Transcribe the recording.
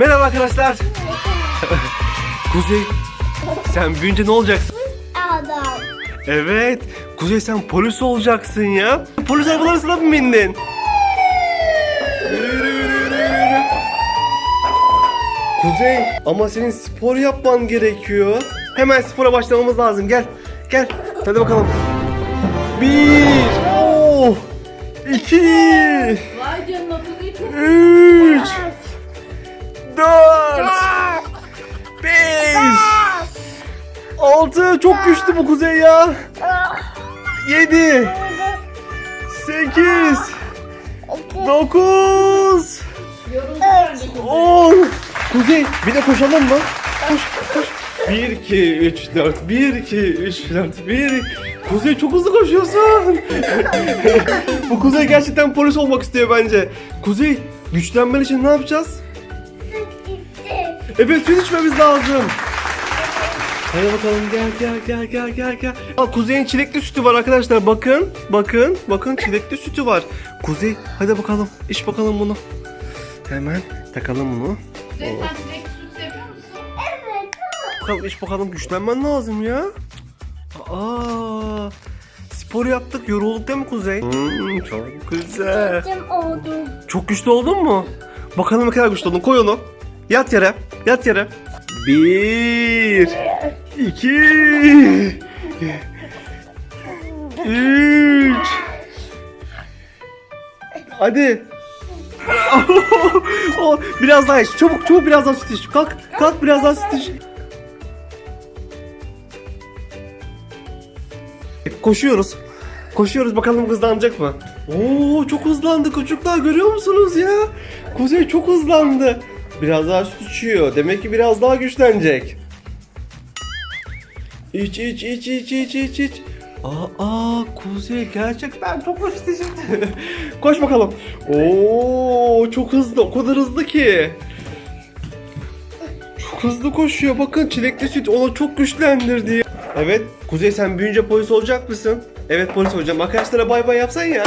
Merhaba arkadaşlar. Kuzey, sen büyüyünce ne olacaksın? Adam. Evet, Kuzey sen polis olacaksın ya. Polis arabalarına mı bindin? Kuzey, ama senin spor yapman gerekiyor. Hemen spora başlamamız lazım. Gel, gel. Hadi bakalım. Bir, oh, iki, Vay canına üç, 6 çok güçlü bu kuzey ya. 7 8 9 10 Kuzey bir de koşalım mı? Koş koş. 1 2 3 4 1 2 3 4 1 Kuzey çok hızlı koşuyorsun. bu Kuzey gerçekten polis olmak istiyor bence. Kuzey güçlenmen için ne yapacağız? Evet süt içmemiz lazım. Hadi bakalım gel gel gel gel gel gel. Aa, Kuzey'in çilekli sütü var arkadaşlar. Bakın bakın bakın çilekli sütü var. Kuzey hadi bakalım iç bakalım bunu. Hemen takalım bunu. Kuzey sen çilek süt seviyor musun? Evet. Bakalım iç bakalım güçlenmen lazım ya. Aa, spor yaptık yorulduk değil mi Kuzey? Hmm, çok güzel. Gittim oldum. Çok güçlü oldun mu? Bakalım ne kadar güçlü oldun. Koy onu. Yat yere. Yat yere. Bir. İki, Üç. Hadi. Biraz daha iç. Çabuk çabuk biraz daha süt iç. Kalk. Kalk biraz daha süt iç. Koşuyoruz. Koşuyoruz bakalım hızlanacak mı? Oo çok hızlandı çocuklar görüyor musunuz ya? Kuzey çok hızlandı. Biraz daha süt içiyor. Demek ki biraz daha güçlenecek. İç iç iç iç iç iç iç. Aa, aa Kuzey gerçekten çok hoş şimdi. Koş bakalım. Oo çok hızlı o kadar hızlı ki. Çok hızlı koşuyor bakın çilekli süt onu çok güçlendirdi. Evet Kuzey sen büyüyünce polis olacak mısın? Evet polis olacağım. Arkadaşlara bay bay yapsan ya.